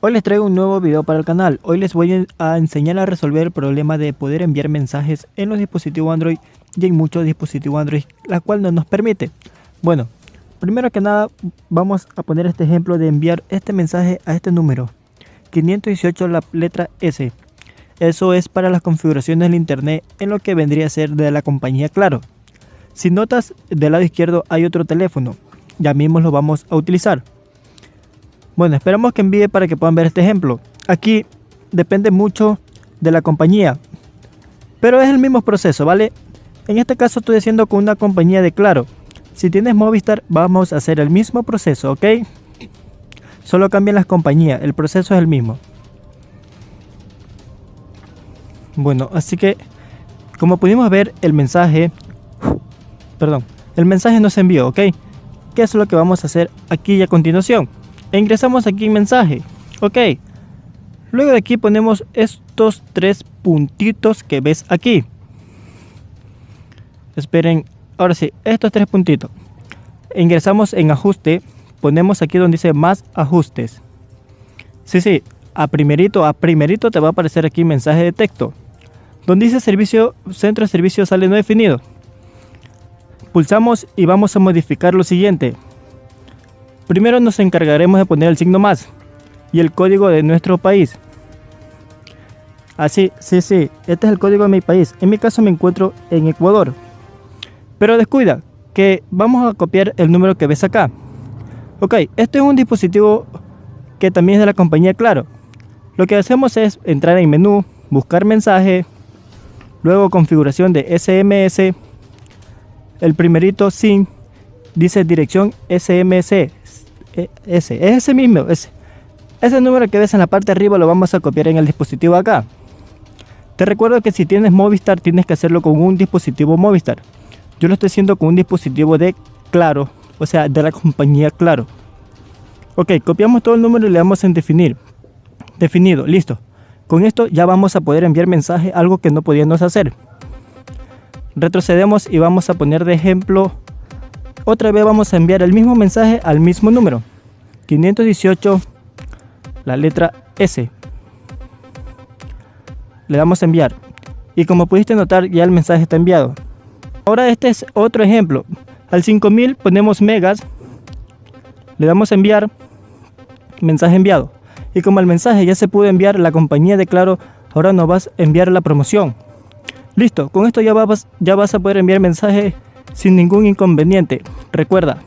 Hoy les traigo un nuevo video para el canal. Hoy les voy a enseñar a resolver el problema de poder enviar mensajes en los dispositivos Android y en muchos dispositivos Android, la cual no nos permite. Bueno, primero que nada vamos a poner este ejemplo de enviar este mensaje a este número. 518 la letra S. Eso es para las configuraciones del internet en lo que vendría a ser de la compañía Claro. Si notas del lado izquierdo hay otro teléfono, ya mismo lo vamos a utilizar. Bueno, esperamos que envíe para que puedan ver este ejemplo. Aquí depende mucho de la compañía, pero es el mismo proceso, ¿vale? En este caso estoy haciendo con una compañía de Claro. Si tienes Movistar, vamos a hacer el mismo proceso, ¿ok? Solo cambian las compañías, el proceso es el mismo. Bueno, así que como pudimos ver el mensaje, perdón, el mensaje no se envió, ¿ok? ¿Qué es lo que vamos a hacer aquí y a continuación? E ingresamos aquí en mensaje. Ok. Luego de aquí ponemos estos tres puntitos que ves aquí. Esperen. Ahora sí, estos tres puntitos. Ingresamos en ajuste. Ponemos aquí donde dice más ajustes. Sí, sí. A primerito, a primerito te va a aparecer aquí mensaje de texto. Donde dice servicio, centro de servicio sale no definido. Pulsamos y vamos a modificar lo siguiente. Primero nos encargaremos de poner el signo más y el código de nuestro país. Así, sí, sí, este es el código de mi país. En mi caso me encuentro en Ecuador. Pero descuida, que vamos a copiar el número que ves acá. Ok, este es un dispositivo que también es de la compañía Claro. Lo que hacemos es entrar en menú, buscar mensaje, luego configuración de SMS, el primerito SIM, dice dirección SMS, ese, es ese mismo, ese. Ese número que ves en la parte de arriba lo vamos a copiar en el dispositivo acá. Te recuerdo que si tienes Movistar tienes que hacerlo con un dispositivo Movistar. Yo lo estoy haciendo con un dispositivo de Claro, o sea, de la compañía Claro. Ok, copiamos todo el número y le damos en definir. Definido, listo. Con esto ya vamos a poder enviar mensaje, algo que no podíamos hacer. Retrocedemos y vamos a poner de ejemplo otra vez vamos a enviar el mismo mensaje al mismo número. 518, la letra S. Le damos a enviar. Y como pudiste notar, ya el mensaje está enviado. Ahora este es otro ejemplo. Al 5000 ponemos megas. Le damos a enviar. Mensaje enviado. Y como el mensaje ya se pudo enviar, la compañía de Claro ahora nos va a enviar la promoción. Listo, con esto ya vas, ya vas a poder enviar mensaje sin ningún inconveniente. Recuerda,